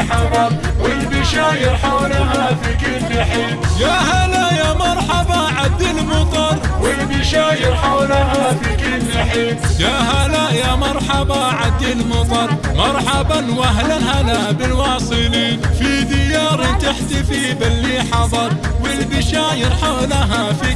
حضر والبشاير حولها في كل حين. يا هلا يا مرحبا عد المطر والبشاير حولها في كل حين. يا هلا يا مرحبا عد المطر مرحبا واهلا هلا بالواصلين. في ديار تحتفي باللي حضر والبشاير حولها في